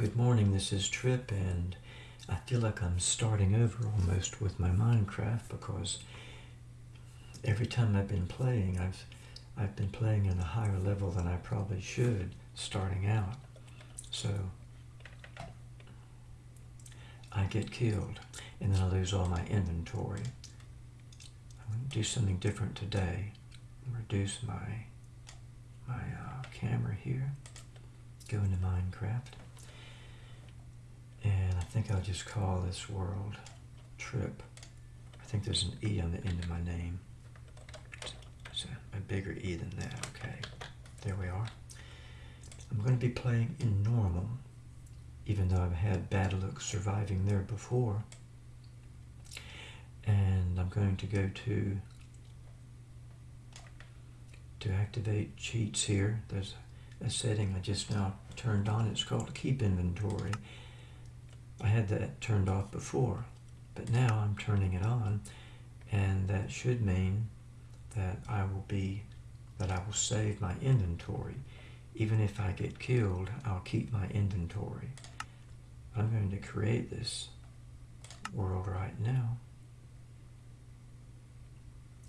good morning. This is Trip, and I feel like I'm starting over almost with my Minecraft because every time I've been playing, I've I've been playing at a higher level than I probably should starting out. So I get killed, and then I lose all my inventory. I'm going to do something different today. Reduce my my uh, camera here. Go into Minecraft. Think I'll just call this world Trip. I think there's an E on the end of my name. It's a, a bigger E than that, okay. There we are. I'm going to be playing in normal, even though I've had bad luck surviving there before. And I'm going to go to to activate cheats here. There's a setting I just now turned on. It's called Keep Inventory. I had that turned off before, but now I'm turning it on, and that should mean that I will be, that I will save my inventory. Even if I get killed, I'll keep my inventory. I'm going to create this world right now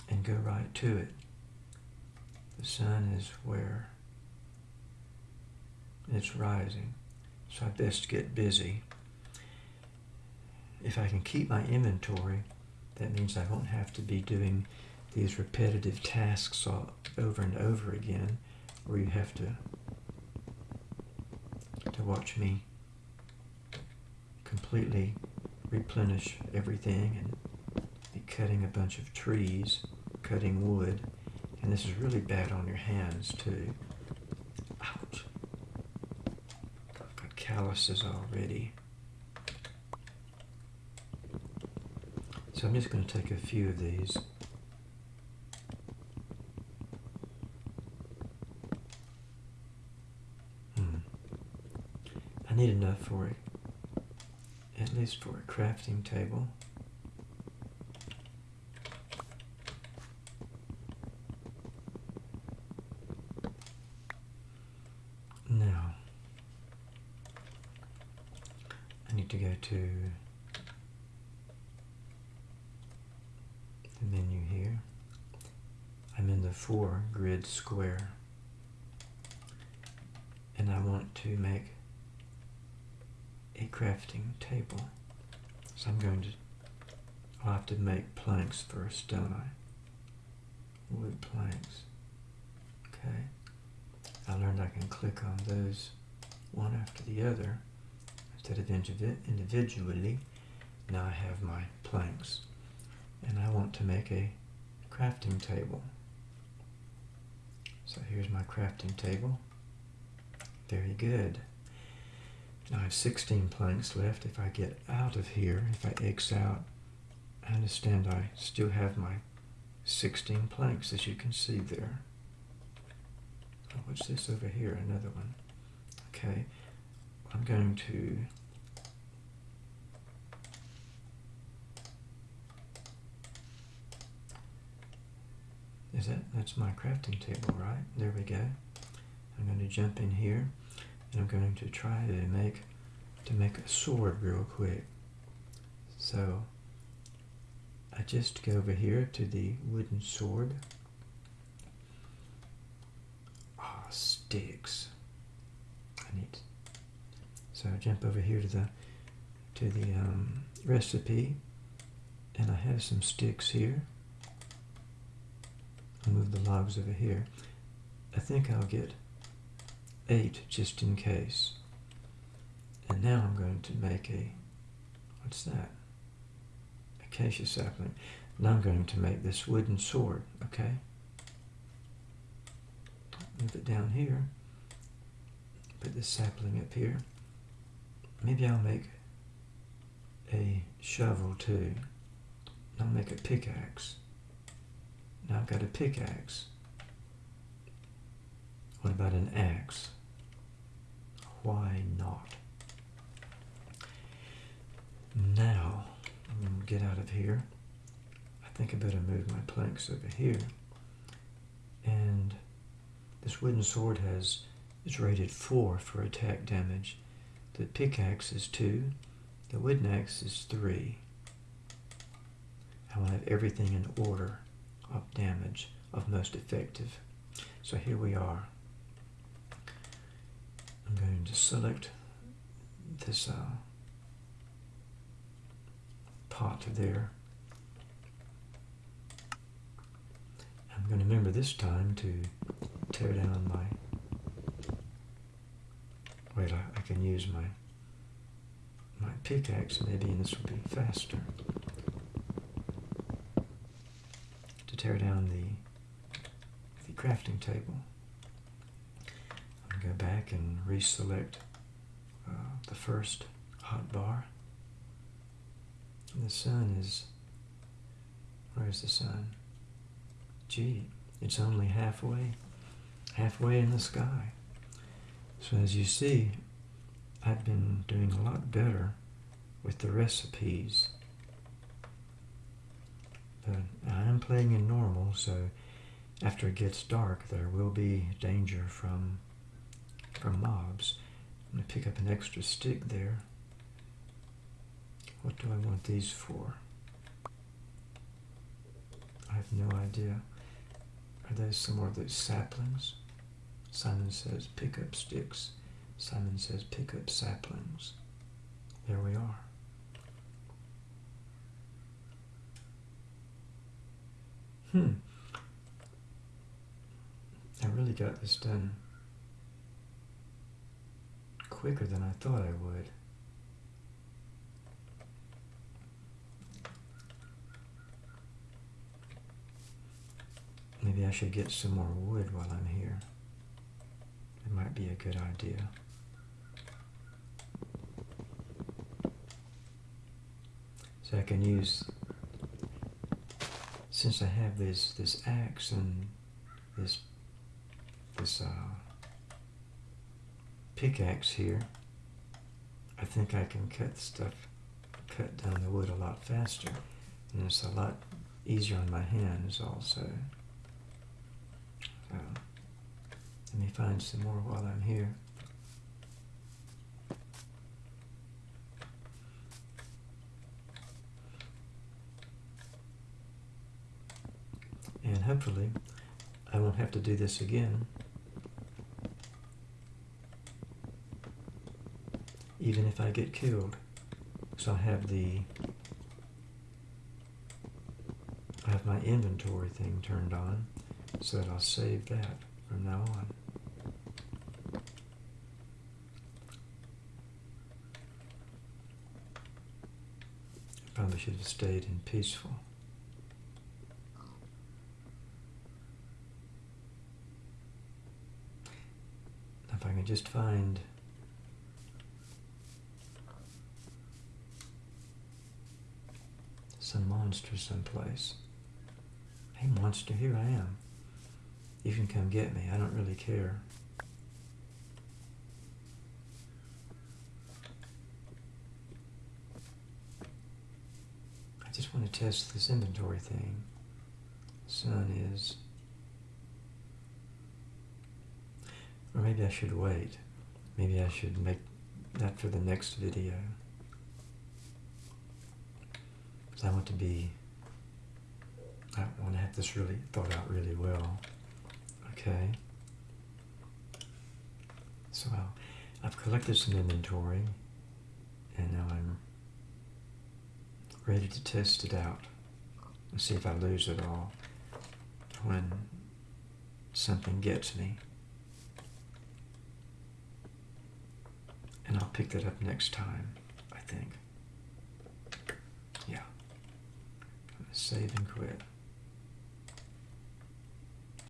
and go right to it. The sun is where it's rising, so I best get busy. If I can keep my inventory, that means I won't have to be doing these repetitive tasks over and over again, where you have to to watch me completely replenish everything and be cutting a bunch of trees, cutting wood, and this is really bad on your hands too. Ouch. I've got calluses already. So I'm just going to take a few of these. Hmm. I need enough for it, at least for a crafting table. Now, I need to go to menu here. I'm in the four grid square and I want to make a crafting table. So I'm going to, I'll have to make planks first, don't I? Wood planks. Okay. I learned I can click on those one after the other instead of individually. Now I have my planks and I want to make a crafting table. So here's my crafting table. Very good. Now I have 16 planks left. If I get out of here, if I X out, I understand I still have my 16 planks as you can see there. Oh, what's this over here? Another one. Okay. I'm going to Is that, that's my crafting table, right? There we go. I'm going to jump in here and I'm going to try to make, to make a sword real quick. So I just go over here to the wooden sword. Ah, oh, sticks. I need, so I jump over here to the, to the um, recipe and I have some sticks here. I'll move the logs over here. I think I'll get eight just in case. And now I'm going to make a, what's that? Acacia sapling. Now I'm going to make this wooden sword, okay? Move it down here. Put this sapling up here. Maybe I'll make a shovel too. I'll make a pickaxe. Now I've got a pickaxe. What about an axe? Why not? Now, I'm going to get out of here. I think I better move my planks over here. And this wooden sword has is rated 4 for attack damage. The pickaxe is 2. The wooden axe is 3. I want to have everything in order of damage of most effective. So here we are. I'm going to select this uh, pot there. I'm going to remember this time to tear down my, wait, I, I can use my my pickaxe maybe and this will be faster. To tear down the, the crafting table. I'm going to go back and reselect uh, the first hot bar. And the sun is, where's the sun? Gee, it's only halfway, halfway in the sky. So as you see, I've been doing a lot better with the recipes. I am playing in normal, so after it gets dark, there will be danger from from mobs. I'm going to pick up an extra stick there. What do I want these for? I have no idea. Are those some more of those saplings? Simon says pick up sticks. Simon says pick up saplings. There we are. Hmm. I really got this done quicker than I thought I would. Maybe I should get some more wood while I'm here. It might be a good idea. So I can use, since I have this, this axe and this, this uh, pickaxe here, I think I can cut stuff, cut down the wood a lot faster. And it's a lot easier on my hands also. So, let me find some more while I'm here. And hopefully I won't have to do this again. Even if I get killed. So I have the I have my inventory thing turned on so that I'll save that from now on. Probably should have stayed in peaceful. If I just find some monster someplace. Hey monster, here I am. You can come get me. I don't really care. I just want to test this inventory thing. Sun is... Or maybe I should wait. Maybe I should make that for the next video. Because I want to be... I want to have this really thought out really well. Okay. So I've collected some inventory and now I'm ready to test it out and see if I lose it all when something gets me. And I'll pick that up next time, I think. Yeah. I'm gonna Save and quit.